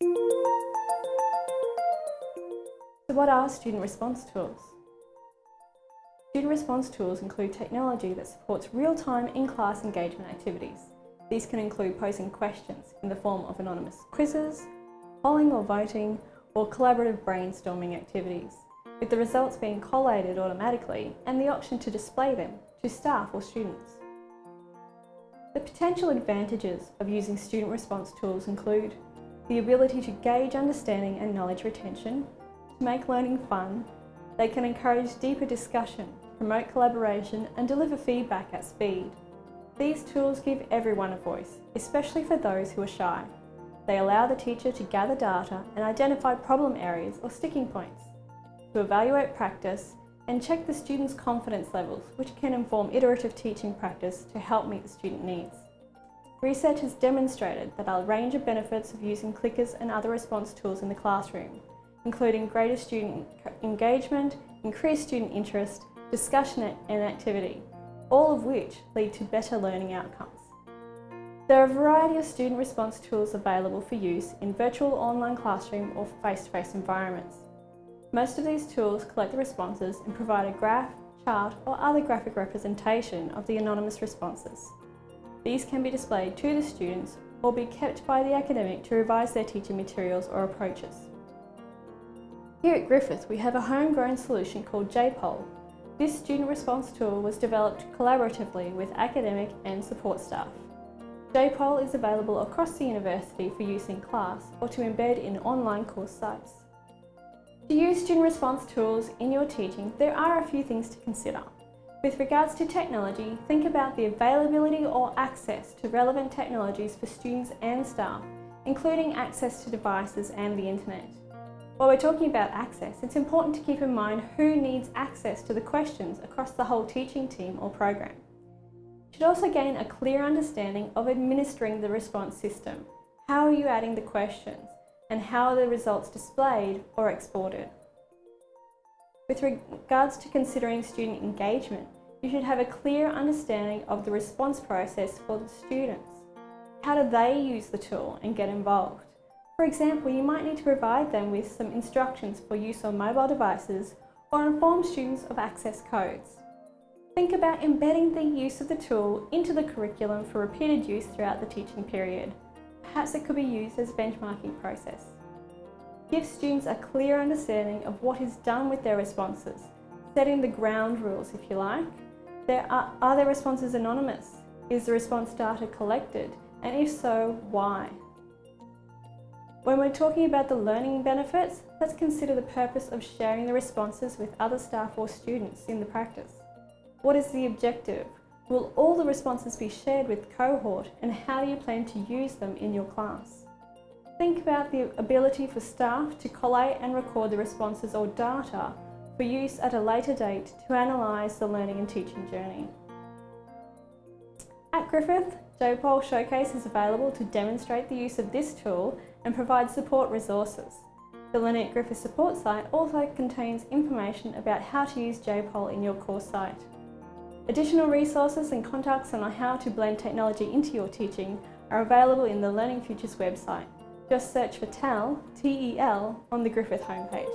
So what are student response tools? Student response tools include technology that supports real-time in-class engagement activities. These can include posing questions in the form of anonymous quizzes, polling or voting, or collaborative brainstorming activities, with the results being collated automatically and the option to display them to staff or students. The potential advantages of using student response tools include the ability to gauge understanding and knowledge retention, to make learning fun, they can encourage deeper discussion promote collaboration and deliver feedback at speed. These tools give everyone a voice, especially for those who are shy. They allow the teacher to gather data and identify problem areas or sticking points, to evaluate practice and check the student's confidence levels, which can inform iterative teaching practice to help meet the student needs. Research has demonstrated that a range of benefits of using clickers and other response tools in the classroom, including greater student engagement, increased student interest, discussion and activity, all of which lead to better learning outcomes. There are a variety of student response tools available for use in virtual online classroom or face-to-face -face environments. Most of these tools collect the responses and provide a graph, chart or other graphic representation of the anonymous responses. These can be displayed to the students or be kept by the academic to revise their teaching materials or approaches. Here at Griffith we have a homegrown solution called GPoll this student response tool was developed collaboratively with academic and support staff. GPoll is available across the university for use in class or to embed in online course sites. To use student response tools in your teaching, there are a few things to consider. With regards to technology, think about the availability or access to relevant technologies for students and staff, including access to devices and the internet. While we're talking about access, it's important to keep in mind who needs access to the questions across the whole teaching team or program. You should also gain a clear understanding of administering the response system. How are you adding the questions? And how are the results displayed or exported? With regards to considering student engagement, you should have a clear understanding of the response process for the students. How do they use the tool and get involved? For example, you might need to provide them with some instructions for use on mobile devices or inform students of access codes. Think about embedding the use of the tool into the curriculum for repeated use throughout the teaching period. Perhaps it could be used as a benchmarking process. Give students a clear understanding of what is done with their responses, setting the ground rules if you like. There are, are their responses anonymous? Is the response data collected? And if so, why? When we're talking about the learning benefits, let's consider the purpose of sharing the responses with other staff or students in the practice. What is the objective? Will all the responses be shared with cohort and how do you plan to use them in your class? Think about the ability for staff to collate and record the responses or data for use at a later date to analyse the learning and teaching journey. At Griffith, GPoll Showcase is available to demonstrate the use of this tool and provide support resources. The Learning@Griffith support site also contains information about how to use GPoll in your course site. Additional resources and contacts on how to blend technology into your teaching are available in the Learning Futures website. Just search for TEL, T-E-L, on the Griffith homepage.